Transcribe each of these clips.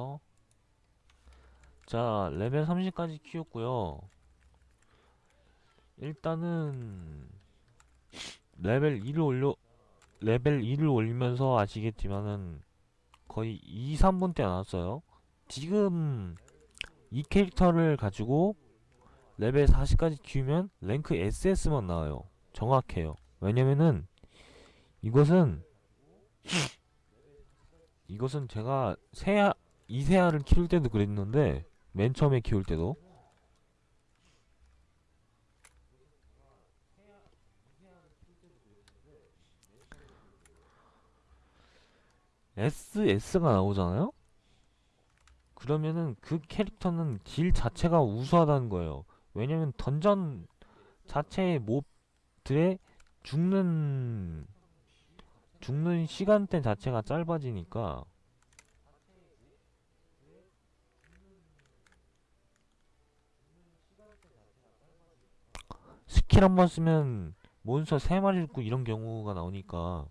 올려서 자 레벨 30까지 키웠고요. 일단은 레벨 2를 올려 레벨 2를 올리면서 아시겠지만은 거의 2, 3분 때 나왔어요. 지금 이 캐릭터를 가지고 레벨 40까지 키우면 랭크 SS만 나와요. 정확해요. 왜냐면은 이것은 이것은 제가 세아 이세아를 키울 때도 그랬는데 맨 처음에 키울 때도 SS가 나오잖아요? 그러면은 그 캐릭터는 딜 자체가 우수하다는 거예요. 왜냐면 던전 자체의 몹들의 죽는 죽는 시간대 자체가 짧아지니까 스킬 한 번 쓰면 몬스터 3마리 죽고 이런 경우가 나오니까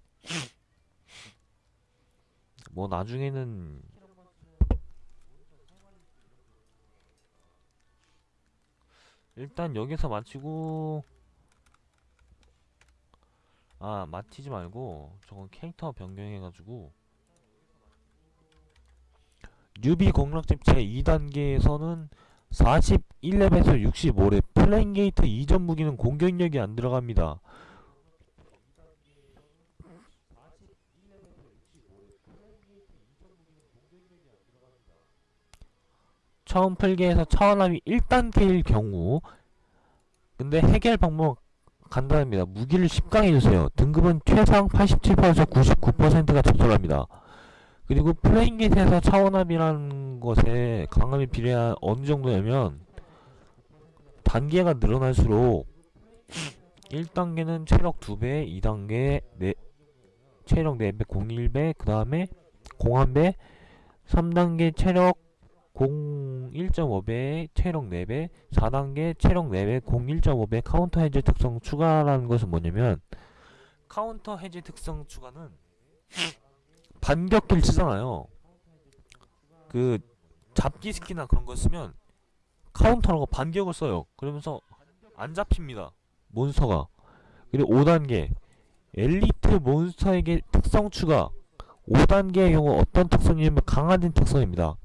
뭐 나중에는 일단 여기서 마치고 아 마치지 말고 저건 캐릭터 변경해가지고 뉴비 공략집 제2단계에서는 41렙에서 65렙 플레인 게이트 이전 무기는 공격력이 안 들어갑니다. 처음 풀기에서 차원함이 1단계일 경우 근데 해결 방법 간단합니다. 무기를 10강 해주세요. 등급은 최상 87%에서 99%가 적절합니다. 그리고 플레인 게이트에서 차원함이라는 것에 강함이 비례한 어느 정도냐면 단계가 늘어날수록 1단계는 체력 2배, 2단계 네, 체력 4배, 01배, 그 다음에 공한배, 3단계 체력 01.5배, 체력 4배, 4단계 체력 4배, 01.5배 카운터 해제 특성 추가라는 것은 뭐냐면 카운터 해제 특성 추가는 반격기를 쓰잖아요. 그 잡기 스키나 그런 거 쓰면 카운터라고 반격을 써요. 그러면서 안 잡힙니다. 몬스터가. 그리고 5단계 엘리트 몬스터에게 특성 추가 5단계의 경우 어떤 특성이냐면 강화된 특성입니다.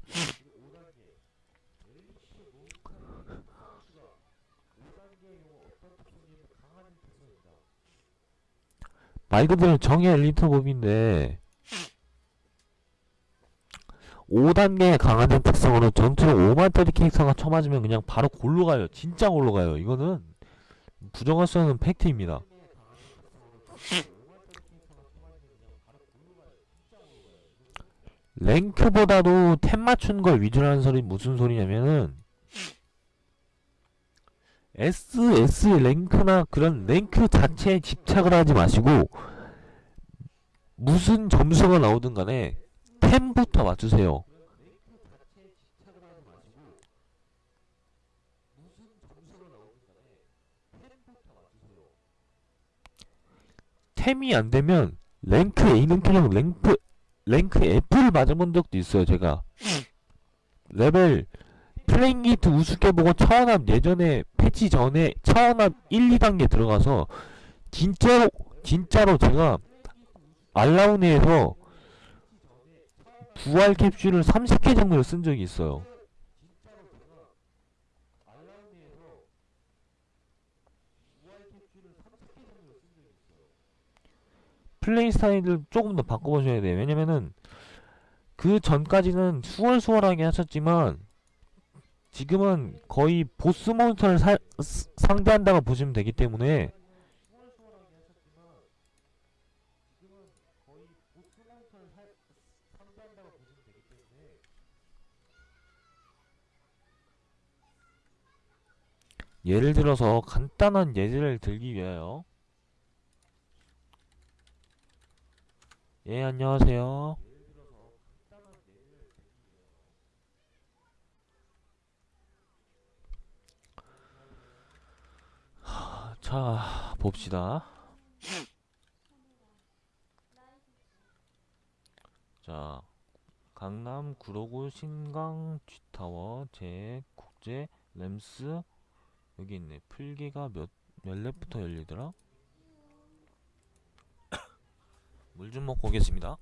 말 그대로 정의 엘리트 몹인데 5단계 강화된 특성으로 전투로 5만짜리 캐릭터가 쳐맞으면 그냥 바로 골로 가요. 진짜 골로 가요. 이거는 부정할 수 없는 팩트입니다. 랭크보다도 템 맞춘 걸 위주로 하는 소리 무슨 소리냐면은 SS 랭크나 그런 랭크 자체에 집착을 하지 마시고 무슨 점수가 나오든 간에 템부터 맞추세요. 템이 안되면 랭크 A는 그냥 랭크 랭크 F를 맞아본 적도 있어요 제가 레벨 플레인 게이트 우습게 보고 차원압 예전에 패치 전에 차원압 1, 2단계 들어가서 진짜로 진짜로 제가 알라우네에서 부활 캡슐을 30개 정도를 쓴 적이 있어요. 플레이 스타일을 조금 더 바꿔보셔야 돼요. 왜냐면은 그 전까지는 수월수월하게 하셨지만 지금은 거의 보스 몬스터를 사, 상대한다고 보시면 되기 때문에 예를 들어서 간단한 예제를 들기 위하여. 예 안녕하세요. 자 봅시다. 자 강남 구로구 신강 G타워 제 국제 램스 여기 있네. 풀기가 몇몇 랩부터 열리더라? 물 좀 먹고 오겠습니다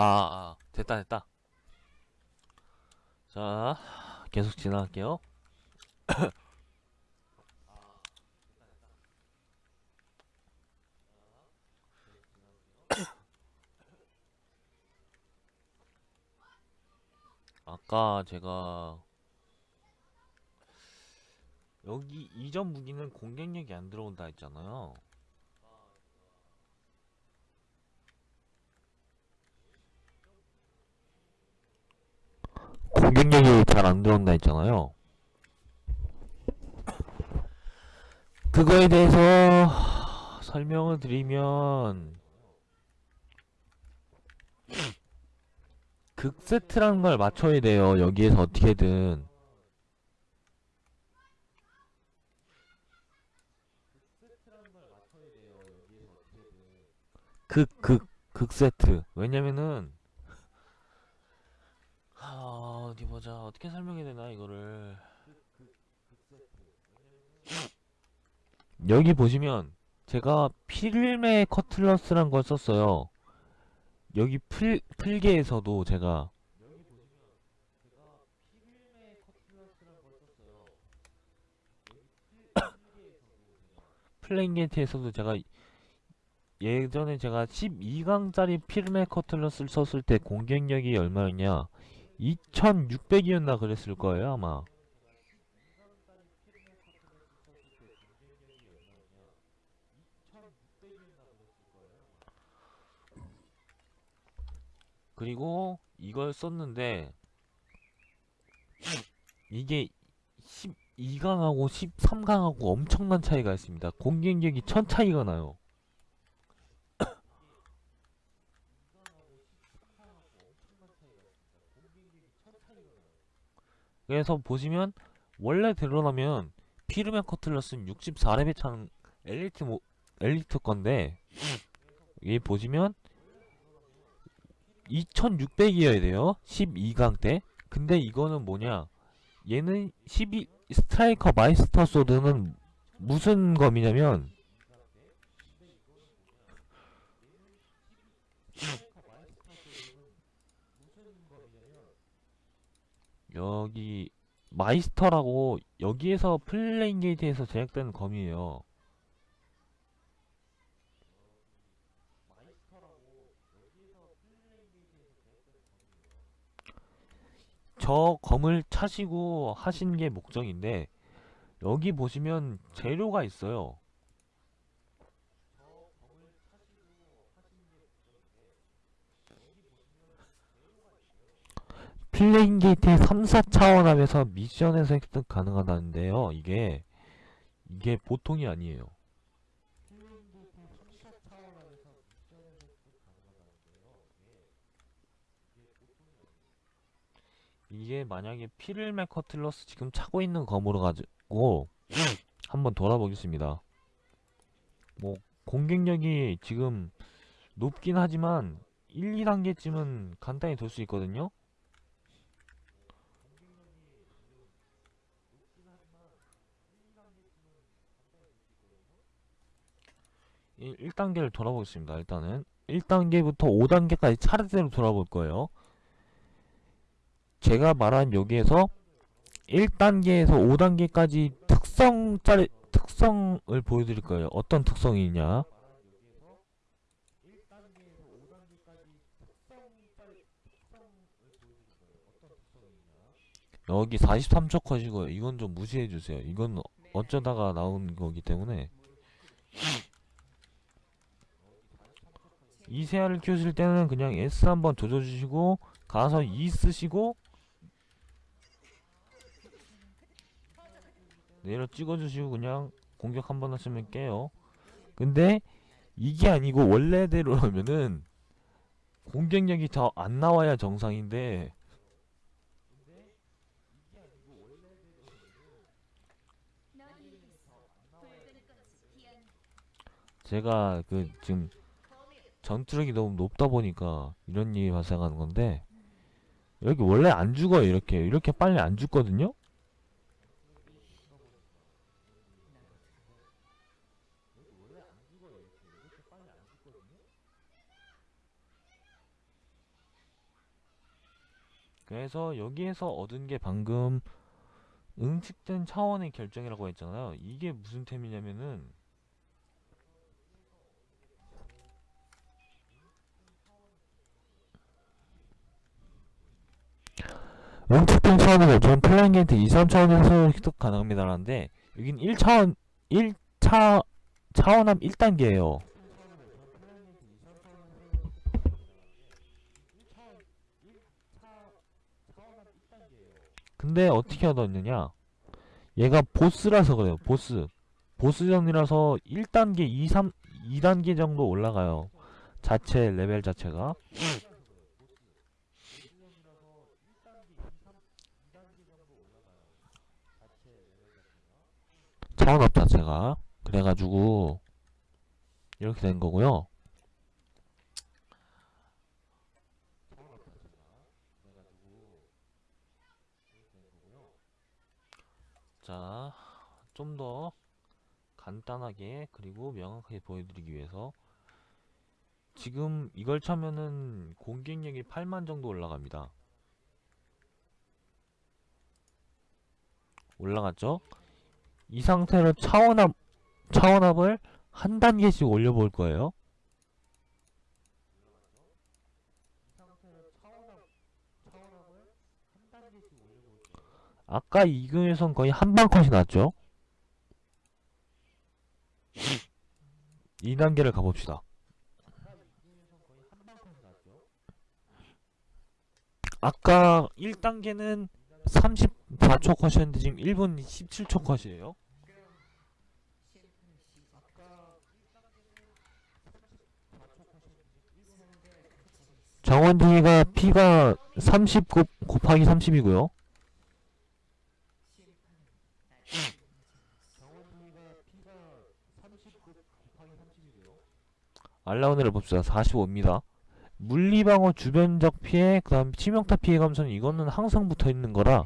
아, 아 됐다 됐다. 자 계속 지나갈게요. 아까 제가 여기 이전 무기는 공격력이 안 들어온다 했잖아요 공격력이 잘 안 들어온다 했잖아요. 그거에 대해서 설명을 드리면 극세트라는 걸 맞춰야 돼요 여기에서 어떻게든. 극, 극, 극세트. 왜냐면은 아 어디 보자 어떻게 설명해야 되나 이거를. 여기 보시면 제가 필메 커틀러스란 걸 썼어요. 여기 풀, 풀게에서도 제가 플랭게트에서도 제가 예전에 제가 12강짜리 필메 커틀러스를 썼을 때 공격력이 얼마였냐 2600이었나 그랬을 거예요 아마. 그리고 이걸 썼는데 이게 12강하고 13강하고 엄청난 차이가 있습니다. 공격력이 천 차이가 나요 그래서 보시면 원래 드러나면 피르맨 커틀러스는 64렙에 차는 엘리트 모, 엘리트 건데 여기 보시면 2600이어야 돼요. 12강 때. 근데 이거는 뭐냐? 얘는 12 스트라이커 마이스터 소드는 무슨 검이냐면 여기 마이스터라고 여기에서 플레인 게이트에서 제작된 검이에요. 저 검을 차시고 하신 게 목적인데 여기 보시면 재료가 있어요 플레인 게이트의 3, 4 차원압에서 미션에서 획득 가능하다는데요. 이게 이게 보통이 아니에요. 이게 만약에 피를메 커틀러스 지금 차고 있는 검으로 가지고 한번 돌아보겠습니다. 뭐 공격력이 지금 높긴 하지만 1, 2단계쯤은 간단히 돌 수 있거든요 1단계를 돌아보겠습니다 일단은 1단계부터 5단계까지 차례대로 돌아볼 거예요 제가 말한 여기에서 1단계에서 5단계까지 특성 짜리 특성을 보여드릴 거예요. 어떤 특성이냐? 여기 43초 컷이고요. 이건 좀 무시해주세요. 이건 어쩌다가 나온 거기 때문에 이세아를 키우실 때는 그냥 S 한번 조져주시고 가서 E 쓰시고 내려 찍어주시고 그냥 공격 한번 하시면 깨요. 근데 이게 아니고 원래대로 하면은 공격력이 더 안 나와야 정상인데 제가 그 지금 전투력이 너무 높다 보니까 이런 일이 발생하는 건데 여기 원래 안 죽어요 이렇게. 이렇게 빨리 안 죽거든요? 그래서 여기에서 얻은 게 방금 응축된 차원의 결정이라고 했잖아요. 이게 무슨 템이냐면은 응축된 차원의 결정은 플레인 게이트 2, 3차원에서 획득 가능합니다라는데 여긴 1차원 1차 차원압 1단계예요. 근데 어떻게 얻었느냐? 얘가 보스라서 그래요 보스. 보스전이라서 1단계 2, 3, 2단계 정도 올라가요. 자체 레벨 자체가 차원업 자체가 그래가지고 이렇게 된 거고요 자, 좀 더 간단하게 그리고 명확하게 보여드리기 위해서 지금 이걸 차면은 공격력이 8만 정도 올라갑니다. 올라갔죠? 이 상태로 차원압, 차원압을 한 단계씩 올려볼 거예요. 아까 이금에선 거의 한방 컷이 났죠? 2단계를 가봅시다. 아까 1단계는 34초 컷이었는데 지금 1분 17초 컷이에요. 정원디가 피가 30 곱, 곱하기 30이고요. 알라운을 봅시다. 45입니다. 물리방어 주변적 피해, 그 다음 치명타 피해 감소는 이거는 항상 붙어 있는 거라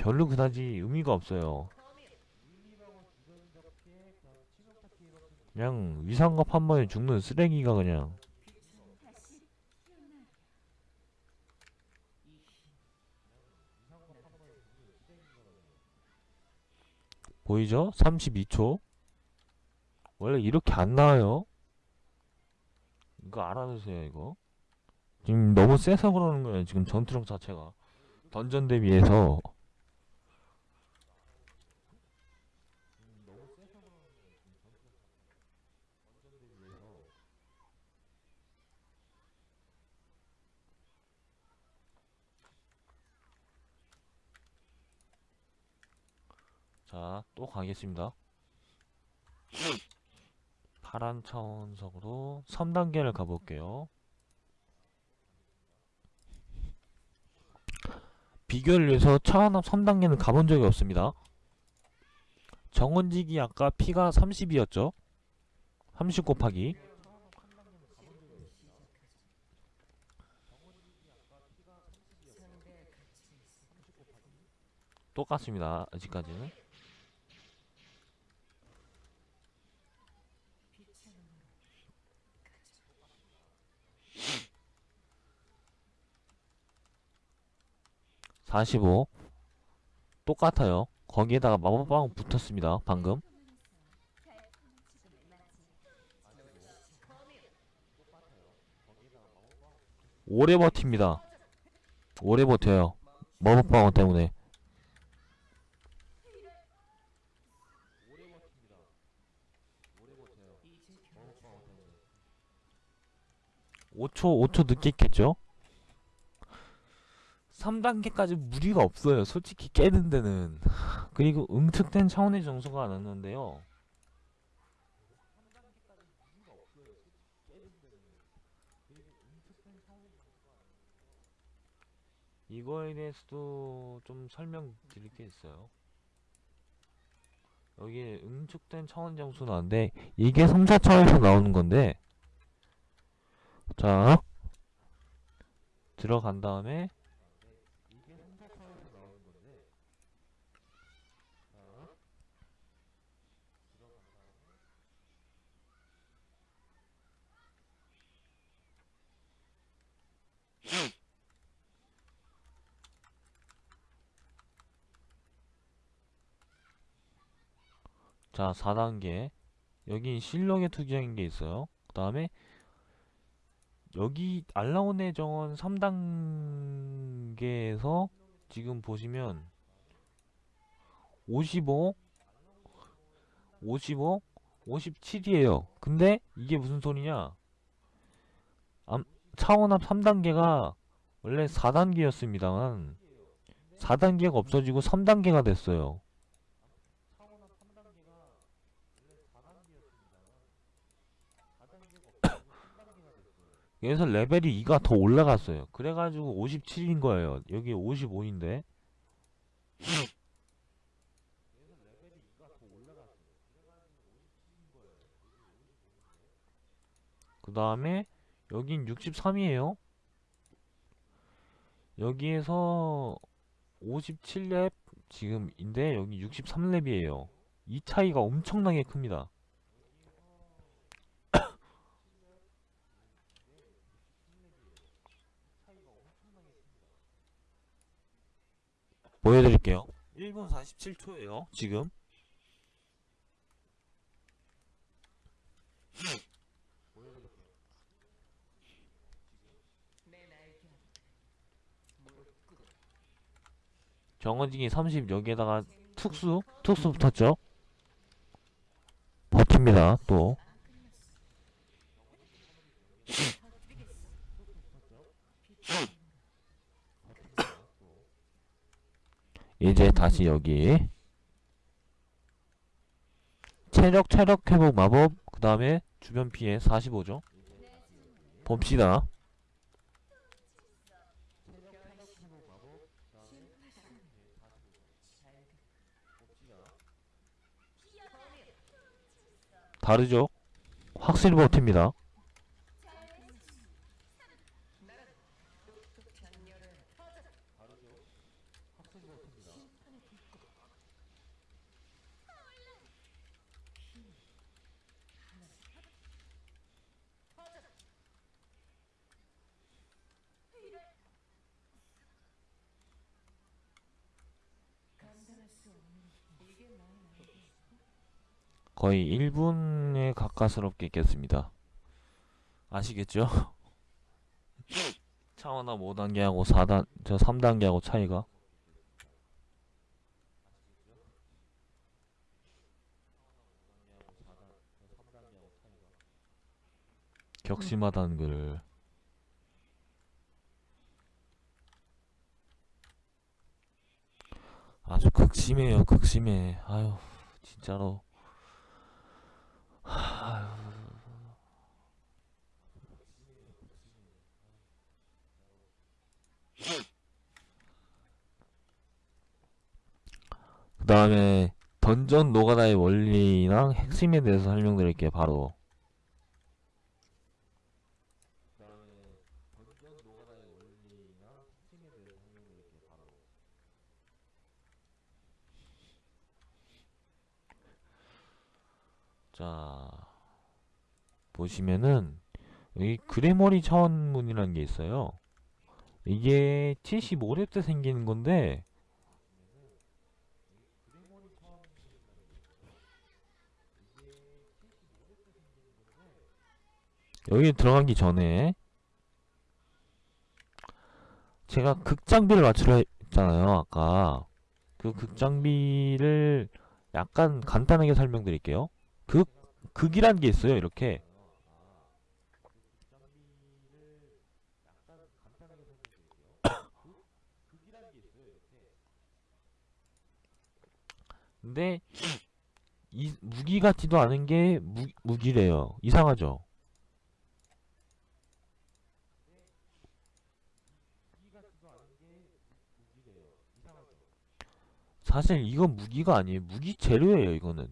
별로 그다지 의미가 없어요. 그냥 위상갑 한 번에 죽는 쓰레기가 그냥. 보이죠? 32초. 원래 이렇게 안 나와요. 이거 알아두세요 이거. 지금 너무 세서 그러는 거예요 지금 전투력 자체가. 던전 대비해서 자, 또 가겠습니다. 파란 차원석으로 3단계를 가볼게요. 비교를 위해서 차원압 3단계는 가본 적이 없습니다. 정원직이 아까 피가 30이었죠? 30 곱하기 똑같습니다. 아직까지는 (45) 똑같아요. 거기에다가 마법방 붙었습니다 방금. 오래 버팁니다. 오래 버텨요. 마법방어 때문에. 5초, 5초 늦게 깼죠? 3단계까지 무리가 없어요. 솔직히 깨는 데는. 그리고 응축된 차원의 정수가 났는데요. 이거에 대해서도 좀 설명드릴 게 있어요. 여기 응축된 차원 정수 나는데 이게 3차 차원에서 나오는 건데 자 들어간 다음에 자 4단계. 여기 실력의 투기적인 게 있어요. 그 다음에 여기 알라온의 정원 3단계에서 지금 보시면 55 55 57이에요. 근데 이게 무슨 소리냐? 암, 차원압 3단계가 원래 4단계였습니다만 4단계가 없어지고 3단계가 됐어요 그래서 레벨이 2가 더 올라갔어요. 그래가지고 57인 거예요. 여기 55인데. 그 다음에 여긴 63이에요. 여기에서 57렙 지금인데 여기 63렙이에요. 이 차이가 엄청나게 큽니다. 보여드릴게요. 1분 47초예요. 지금. 정원징이 30 여기에다가 특수 특수 붙었죠. 버팁니다. 또 이제 다시 여기. 체력 체력 회복 마법. 그 다음에 주변 피해 45죠. 봅시다. 다르죠? 확실히 버팁니다 거의 1분에 가까스럽게 있겠습니다. 아시겠죠? 차원화 5단계하고 4단, 저 3단계하고 차이가. 격심하다는 걸. 아주 극심해요, 극심해. 아유, 진짜로. 그 다음에 던전 노가다의 원리랑 핵심에 대해서 설명드릴게요 바로 자 보시면은 여기 그래머리 차원문이라는 게 있어요. 이게 75렙 때 생기는 건데 여기 들어가기 전에 제가 극장비를 맞추려 했잖아요 아까. 그 극장비를 약간 간단하게 설명드릴게요. 극, 극이란 게 있어요 이렇게 근데 이, 무기 같지도 않은 게 무, 무기래요. 이상하죠? 사실 이건 무기가 아니에요. 무기 재료예요, 이거는.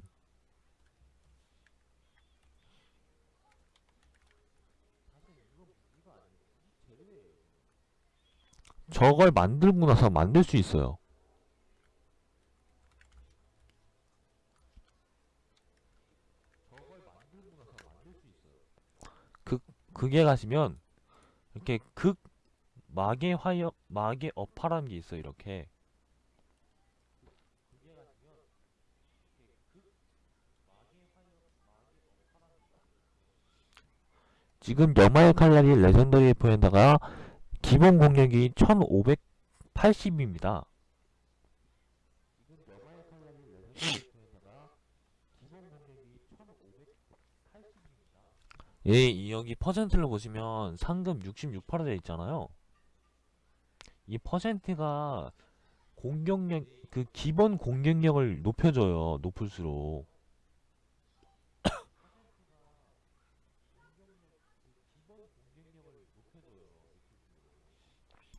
저걸 만들고 나서 만들 수 있어요. 그, 그게 가시면, 이렇게 극, 마계 화역, 마계 어파라는 게 있어요, 이렇게. 지금 여마의 칼날이 레전더리 F4에다가 기본 공격이 1580입니다. 예, 이 여기 퍼센트를 보시면 상금 66%가 되어 있잖아요. 이 퍼센트가 공격력 그 기본 공격력을 높여줘요. 높을수록.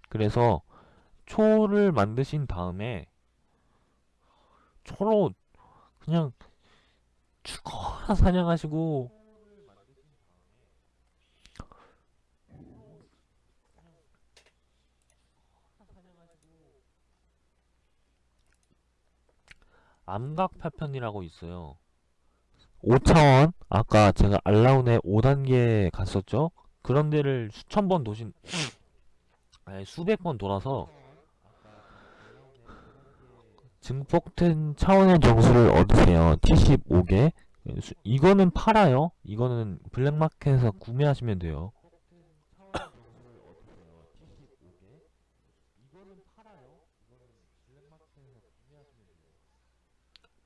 그래서 초를 만드신 다음에 초로 그냥 죽어라 사냥하시고 암각 파편이라고 있어요. 5차원 아까 제가 알라운의 5단계 갔었죠? 그런 데를 수천 번 도신 아니 수백 번 돌아서 증폭된 차원의 정수를 얻으세요. 75개. 수- 이거는 팔아요. 이거는 블랙마켓에서 구매하시면 돼요.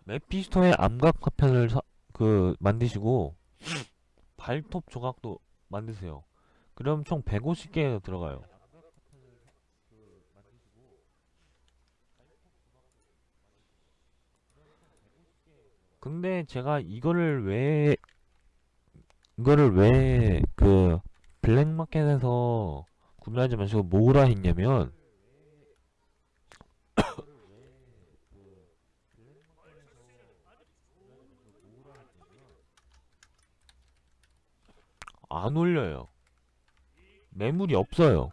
메피스토의 암각 파편을 사, 그 만드시고 발톱 조각도 만드세요. 그럼 총 150개 들어가요. 근데 제가 이거를 왜 이거를 왜 그 블랙마켓에서 구매하지 마시고 뭐라 했냐면 안 올려요. 매물이 없어요.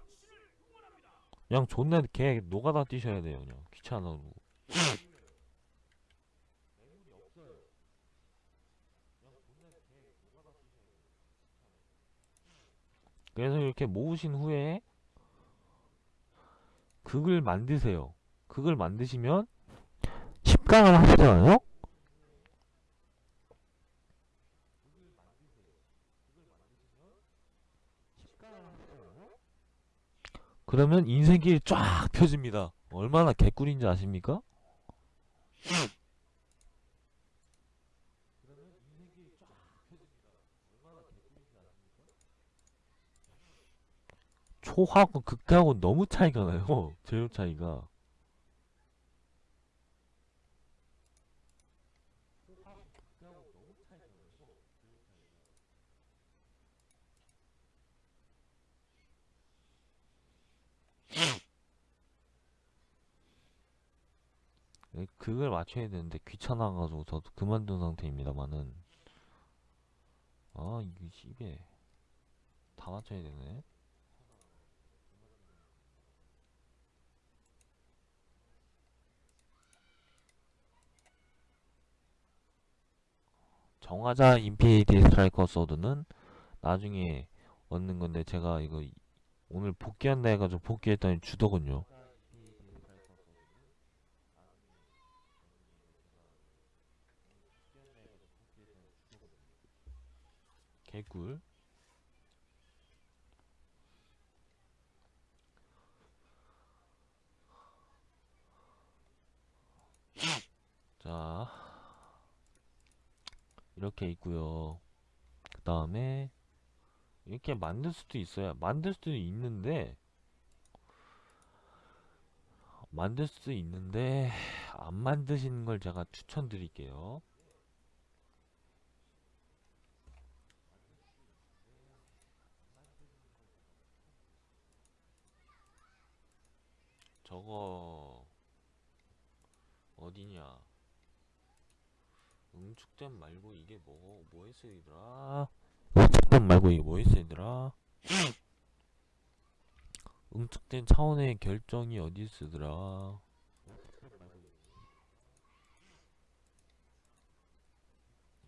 그냥 존나 개 노가다 뛰셔야 돼요. 그냥 귀찮아고. 그래서 이렇게 모으신 후에 극을 만드세요. 극을 만드시면 10강을 하시잖아요? 그러면 인생길이 쫙 펴집니다. 얼마나 개꿀인지 아십니까? 초하고 극하고 너무 차이가 나요. 재료 차이가. 예, 그걸 맞춰야 되는데 귀찮아가지고 저도 그만둔 상태입니다만은. 아 이게 씨배 다 맞춰야 되네. 정화자 인피니티 스트라이커 소드는 나중에 얻는 건데 제가 이거 이- 오늘 복귀한다 해가지고 복귀했더니 주더군요 개꿀. 자 이렇게 있고요. 그 다음에 이렇게 만들 수도 있어요. 만들 수도 있는데 만들 수도 있는데 안 만드시는 걸 제가 추천드릴게요 저거 어디냐? 응축댐 말고 이게 뭐 뭐에 쓰이더라 응축댐 말고 이게 뭐에 쓰이더라 응축된 차원의 결정이 어디 쓰더라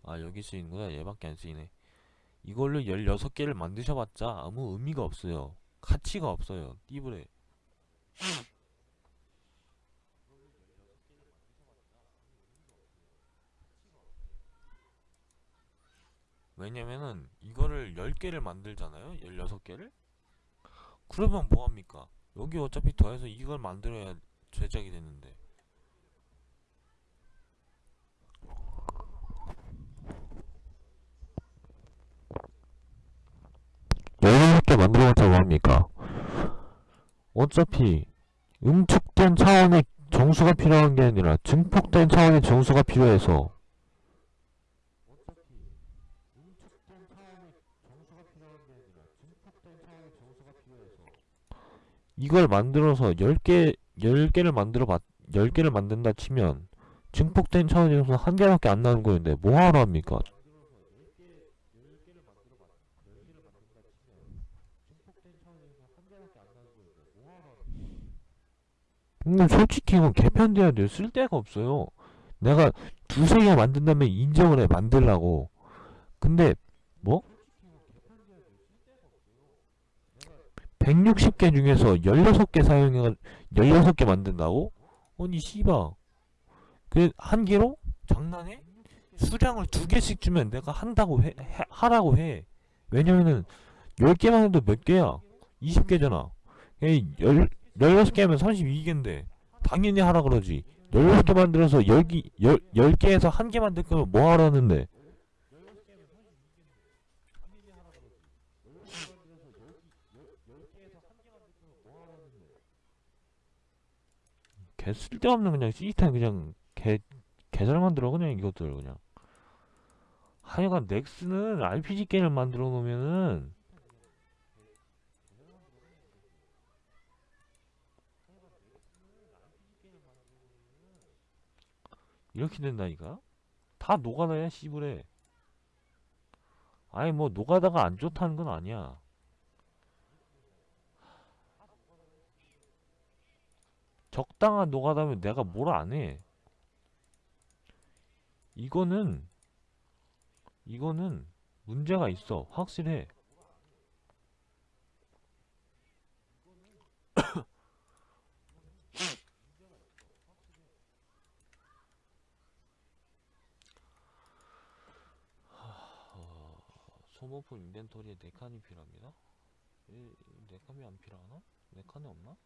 아? 여기 쓰이는구나. 얘밖에 안 쓰이네. 이걸로 16개를 만드셔봤자 아무 의미가 없어요. 가치가 없어요. 띠브레 왜냐면은 이거를 10개를 만들잖아요? 16개를? 그러면 뭐합니까? 여기 어차피 더해서 이걸 만들어야 제작이 되는데. 열여섯 개 만들어봤자 뭐합니까? 어차피 응축된 차원의 정수가 필요한 게 아니라 증폭된 차원의 정수가 필요해서 이걸 만들어서 10개, 10개를 만들어 봤, 10개를 만든다 치면 증폭된 정수는 한 개밖에 안 나는 거였는데 뭐 하러 합니까? 근데 솔직히 이건 개편돼야 돼요. 쓸데가 없어요. 내가 두세 개 만든 다음에 인정을 해, 만들라고. 근데, 뭐? 160개 중에서 16개 사용해, 16개 만든다고? 아니, 씨바. 그, 한 개로? 장난해? 수량을 두 개씩 주면 내가 한다고 해, 해- 하라고 해. 왜냐면은, 10개만 해도 몇 개야? 20개잖아. 16개면 32개인데, 당연히 하라 그러지. 16개 만들어서 10개, 10, 10 개에서 한개 만들 거면 뭐 하라는데? 개 쓸데없는 그냥 시스템 그냥 개, 개잘 만들어 그냥 이것들 그냥. 하여간 넥스는 RPG 게임을 만들어 놓으면은 이렇게 된다니까? 다 노가다야 씨부레. 아니 뭐 노가다가 안 좋다는 건 아니야 적당한 노가다면 내가 뭘 안해 이거는 이거는 문제가 있어 확실해 어, 소모품 인벤토리에 4칸이 필요합니다 이, 4칸이 안 필요하나? 4칸이 없나?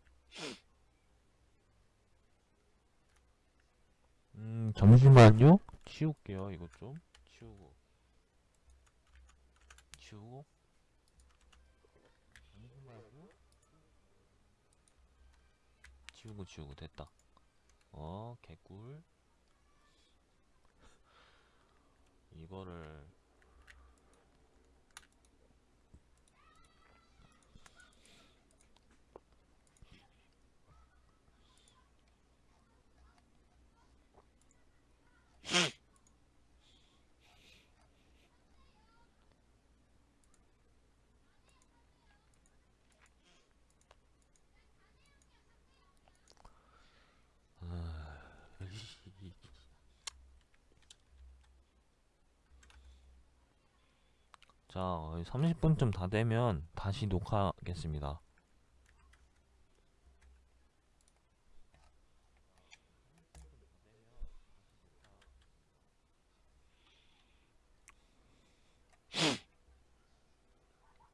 음 잠시만요. 치울게요 이것 좀. 치우고. 치우고. 잠시만요 치우고 치우고. 됐다. 어 개꿀. 이거를 자 30분쯤 다 되면 다시 녹화하겠습니다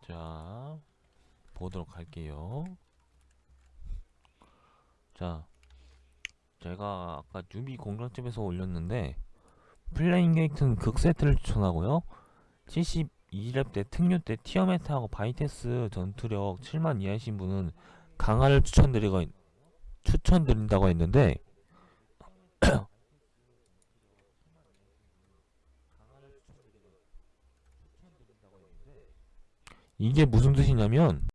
자 보도록 할게요. 자 제가 아까 뉴비 공략집에서 올렸는데 플레잉 게이트는 극 세트를 추천하고요. 72렙 때 특류 때 티어메타하고 바이테스 전투력 7만 이하이신 분은 강화를 추천드리고 추천드린다고 했는데 이게 무슨 뜻이냐면